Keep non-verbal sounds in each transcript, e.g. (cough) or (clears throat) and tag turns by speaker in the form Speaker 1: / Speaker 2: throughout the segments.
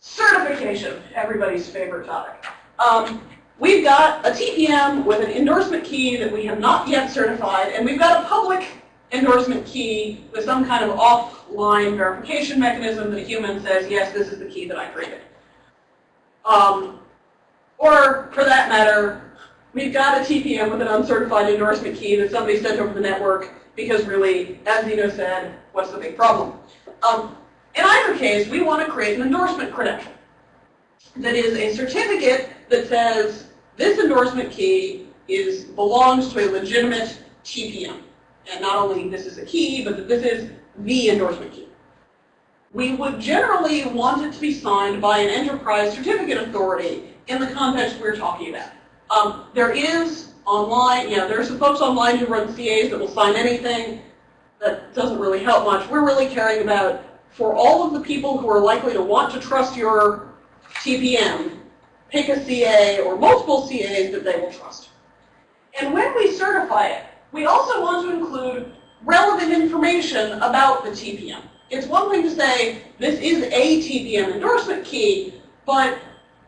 Speaker 1: certification, everybody's favorite topic. Um, we've got a TPM with an endorsement key that we have not yet certified, and we've got a public endorsement key with some kind of offline verification mechanism that a human says, yes, this is the key that I created. Um, or, for that matter, we've got a TPM with an uncertified endorsement key that somebody sent over the network because really, as Zeno said, what's the big problem? Um, in either case, we want to create an endorsement credential that is a certificate that says this endorsement key is belongs to a legitimate TPM. And not only this is a key, but that this is the endorsement key. We would generally want it to be signed by an enterprise certificate authority in the context we're talking about. Um, there is online, you know, there are some folks online who run CAs that will sign anything. That doesn't really help much. We're really caring about for all of the people who are likely to want to trust your TPM, pick a CA or multiple CAs that they will trust. And when we certify it, we also want to include relevant information about the TPM. It's one thing to say, this is a TPM endorsement key, but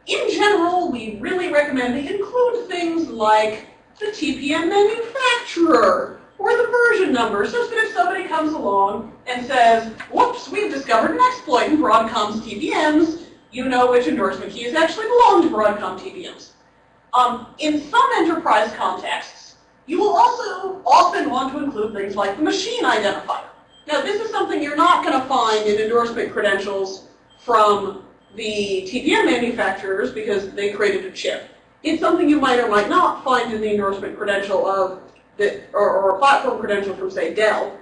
Speaker 1: in general, we really recommend they include things like the TPM manufacturer, or the version number, such that if somebody comes along and says, whoops, we've discovered an exploit in Broadcom's TPMs, you know which endorsement keys actually belong to Broadcom TPMs. Um, in some enterprise contexts, you will also often want to include things like the machine identifier. Now, this is something you're not going to find in endorsement credentials from the TPM manufacturers because they created a chip. It's something you might or might not find in the endorsement credential of that, or, or a platform credential from, say, Dell.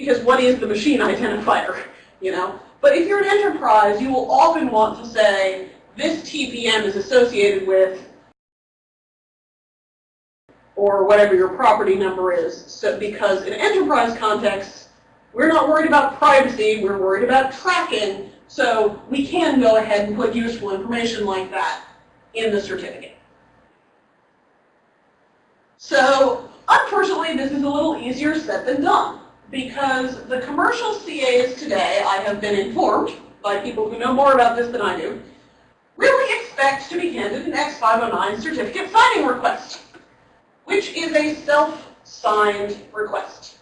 Speaker 1: Because what is the machine identifier, you know? But if you're an enterprise, you will often want to say, this TPM is associated with or whatever your property number is. So because in enterprise context, we're not worried about privacy, we're worried about tracking. So we can go ahead and put useful information like that in the certificate. So Unfortunately, this is a little easier said than done because the commercial CAs today, I have been informed by people who know more about this than I do, really expect to be handed an X509 certificate signing request, which is a self-signed request.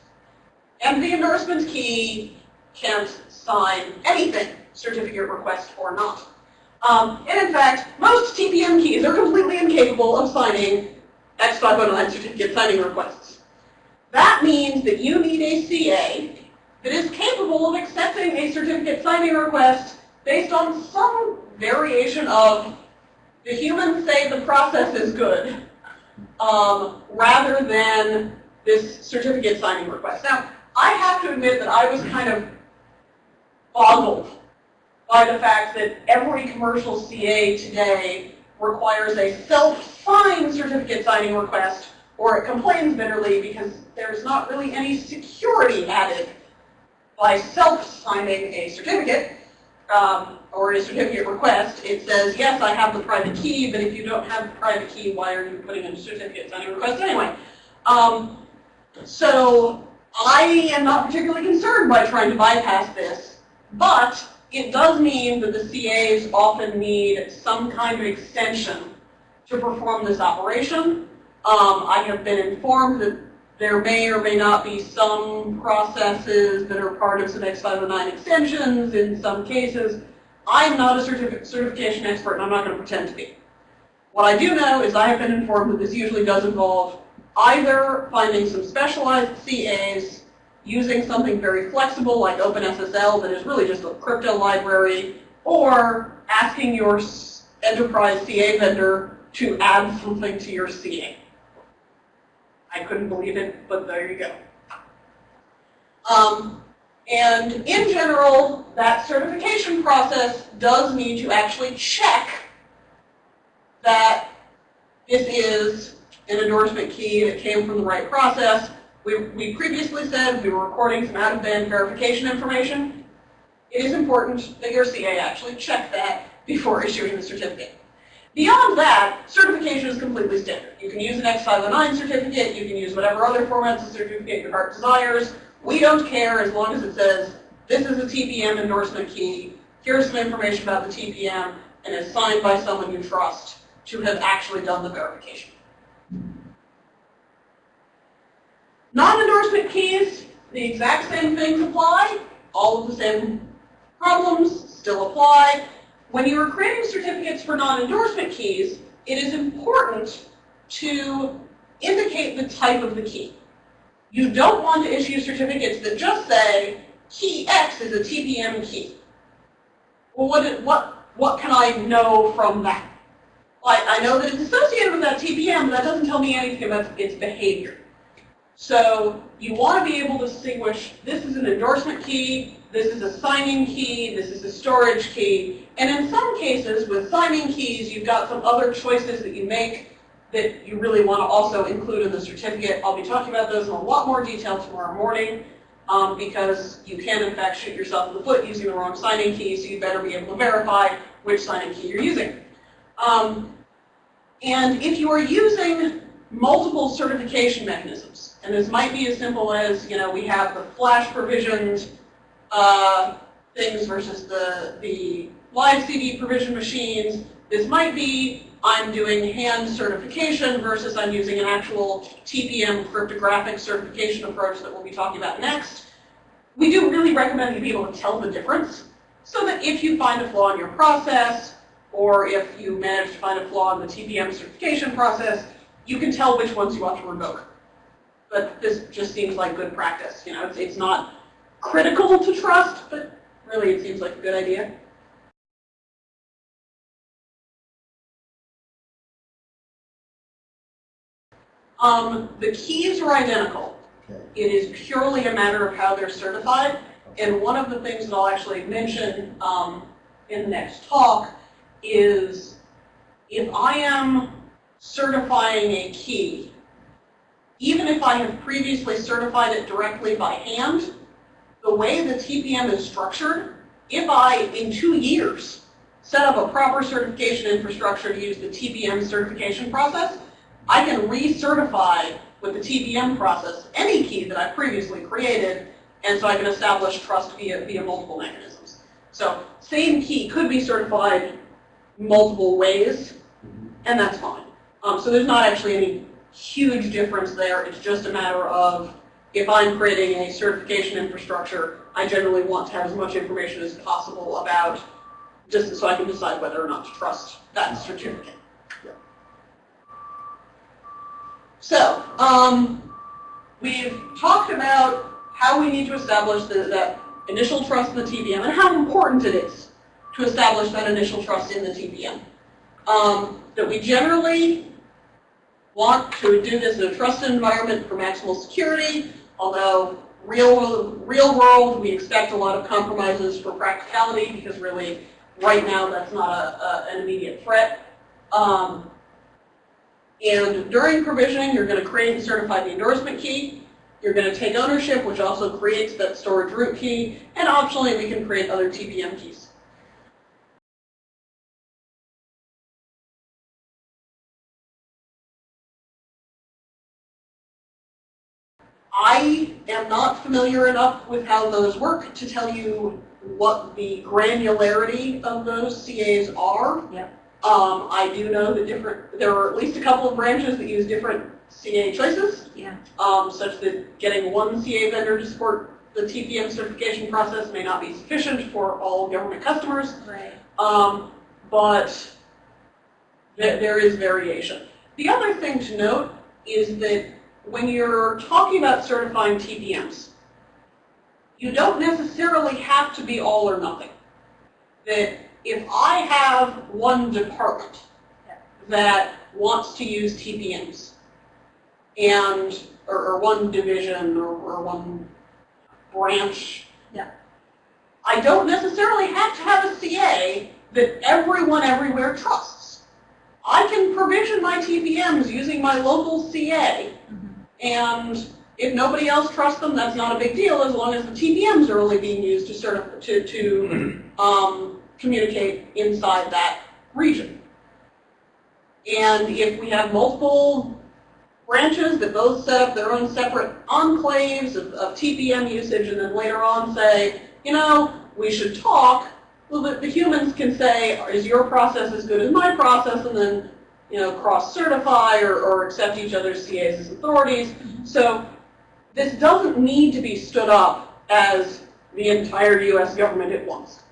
Speaker 1: And the endorsement key can't sign anything, certificate request or not. Um, and in fact, most TPM keys are completely incapable of signing X509 certificate signing requests. That means that you need a CA that is capable of accepting a certificate signing request based on some variation of the humans say the process is good, um, rather than this certificate signing request. Now, I have to admit that I was kind of boggled by the fact that every commercial CA today requires a self-signed certificate signing request, or it complains bitterly because there's not really any security added by self-signing a certificate, um, or a certificate request. It says, yes, I have the private key, but if you don't have the private key, why are you putting in a certificate signing request anyway? Um, so I am not particularly concerned by trying to bypass this, but it does mean that the CAs often need some kind of extension to perform this operation. Um, I have been informed that there may or may not be some processes that are part of some X509 extensions in some cases. I'm not a certific certification expert and I'm not going to pretend to be. What I do know is I have been informed that this usually does involve either finding some specialized CAs using something very flexible like OpenSSL that is really just a crypto library, or asking your enterprise CA vendor to add something to your CA. I couldn't believe it, but there you go. Um, and in general, that certification process does need to actually check that this is an endorsement key that came from the right process, we, we previously said we were recording some out-of-band verification information. It is important that your CA actually check that before (laughs) issuing the certificate. Beyond that, certification is completely standard. You can use an X509 certificate, you can use whatever other formats of certificate your heart desires. We don't care as long as it says, this is a TPM endorsement key, here's some information about the TPM, and is signed by someone you trust to have actually done the verification. Non-endorsement keys, the exact same things apply. All of the same problems still apply. When you are creating certificates for non-endorsement keys, it is important to indicate the type of the key. You don't want to issue certificates that just say, key X is a TPM key. Well, what, what, what can I know from that? Like, I know that it's associated with that TPM, but that doesn't tell me anything about its behavior. So you want to be able to distinguish, this is an endorsement key, this is a signing key, this is a storage key. And in some cases, with signing keys, you've got some other choices that you make that you really want to also include in the certificate. I'll be talking about those in a lot more detail tomorrow morning um, because you can, in fact, shoot yourself in the foot using the wrong signing key, so you better be able to verify which signing key you're using. Um, and if you are using multiple certification mechanisms, and this might be as simple as, you know, we have the flash provisioned uh, things versus the, the live CD provision machines. This might be I'm doing hand certification versus I'm using an actual TPM cryptographic certification approach that we'll be talking about next. We do really recommend you be able to tell the difference so that if you find a flaw in your process or if you manage to find a flaw in the TPM certification process, you can tell which ones you ought to revoke. But this just seems like good practice. You know, it's, it's not critical to trust, but really it seems like a good idea. Um, the keys are identical.
Speaker 2: Okay.
Speaker 1: It is purely a matter of how they're certified. And one of the things that I'll actually mention um, in the next talk is if I am certifying a key, even if I have previously certified it directly by hand, the way the TPM is structured, if I, in two years, set up a proper certification infrastructure to use the TPM certification process, I can recertify with the TPM process any key that I've previously created, and so I can establish trust via, via multiple mechanisms. So same key could be certified multiple ways, and that's fine. Um, so there's not actually any huge difference there. It's just a matter of if I'm creating a certification infrastructure, I generally want to have as much information as possible about just so I can decide whether or not to trust that certificate. So, um, we've talked about how we need to establish the, that initial trust in the TPM and how important it is to establish that initial trust in the TPM. Um, that we generally want to do this in a trusted environment for maximal security, although real, real world, we expect a lot of compromises for practicality because really, right now, that's not a, a, an immediate threat. Um, and during provisioning, you're going to create and certify the endorsement key. You're going to take ownership, which also creates that storage root key. And optionally, we can create other TPM keys. I am not familiar enough with how those work to tell you what the granularity of those CAs are.
Speaker 3: Yep.
Speaker 1: Um, I do know that different, there are at least a couple of branches that use different CA choices,
Speaker 3: Yeah.
Speaker 1: um, such that getting one CA vendor to support the TPM certification process may not be sufficient for all government customers.
Speaker 3: Right.
Speaker 1: Um, but th there is variation. The other thing to note is that when you're talking about certifying TPMs, you don't necessarily have to be all or nothing. That if I have one department that wants to use TPMs, and or, or one division or, or one branch,
Speaker 3: Yeah.
Speaker 1: I don't necessarily have to have a CA that everyone everywhere trusts. I can provision my TPMs using my local CA, and if nobody else trusts them, that's not a big deal as long as the TPMs are only being used to sort to, to (clears throat) um, communicate inside that region. And if we have multiple branches that both set up their own separate enclaves of, of TPM usage and then later on say, you know, we should talk, Well, the, the humans can say, is your process as good as my process, and then, you know, cross-certify or, or accept each other's CAs as authorities. So this doesn't need to be stood up as the entire U.S. government at once.